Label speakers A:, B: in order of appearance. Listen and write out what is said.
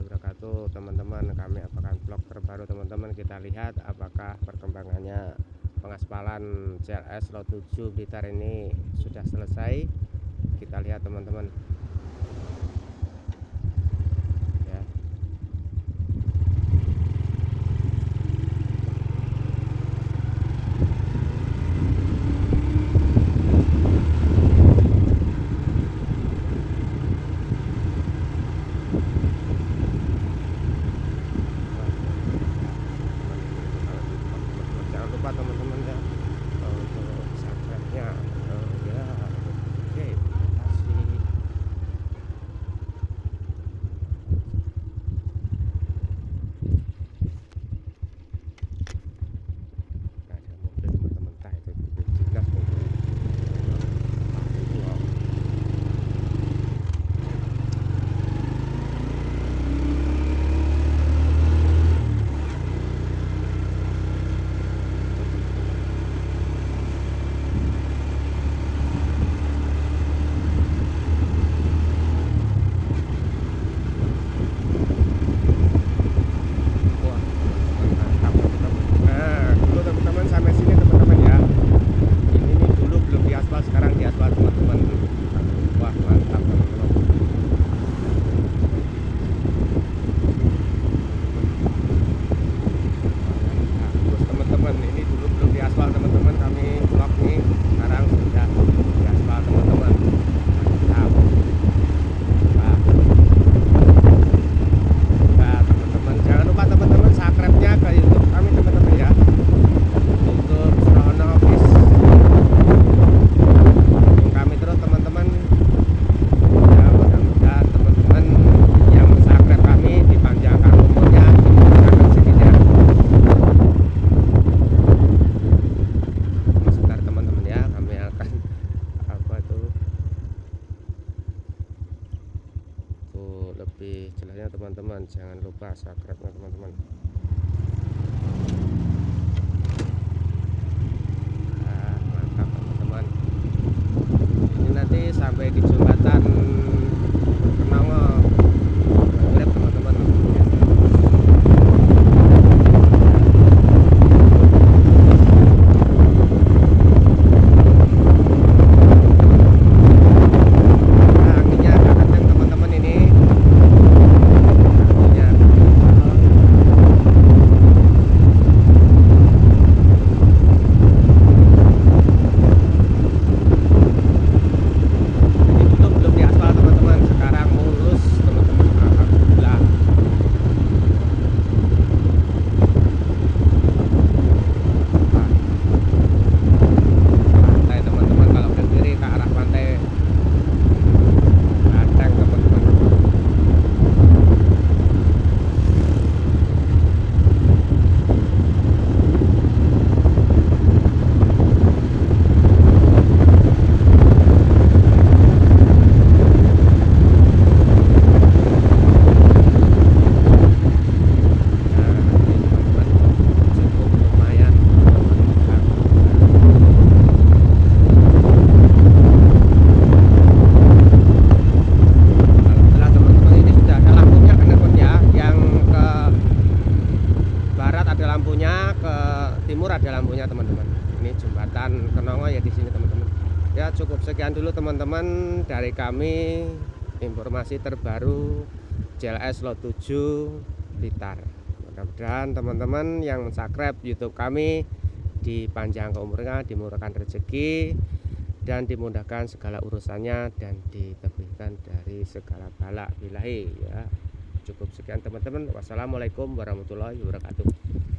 A: wabarakatuh. Teman-teman kami akan vlog terbaru teman-teman. Kita lihat apakah perkembangannya. Pengaspalan CLS Lot 7 Blitar ini sudah selesai. Kita lihat teman-teman lebih jelasnya teman-teman. Jangan lupa subscribe teman-teman Ah, mantap teman-teman ini nanti sampai di jembatan Kenongo Grab teman-teman Nah, anginnya agak kenceng teman-teman ini Anginnya Ini dulu belum diaspal teman-teman Sekarang mulus teman-teman Alhamdulillah Nah. Pantai teman-teman kalau ke kiri ke arah pantai Ganteng teman-teman Nah, ini teman-teman cukup lumayan Alhamdulillah teman-teman ini sudah ada lampunya kan teman ya yang ke barat ada lampunya ke timur ada lampunya teman-teman. Ini jembatan Kenongo ya di sini teman-teman. Ya cukup sekian dulu teman-teman dari kami. Informasi terbaru JLS Lot 7 Blitar. Mudah-mudahan teman-teman yang subscribe YouTube kami dipanjang umurnya dimurahkan rezeki dan dimudahkan segala urusannya dan ditebihkan dari segala bala bilahi ya. Cukup sekian teman-teman. Wassalamualaikum warahmatullahi wabarakatuh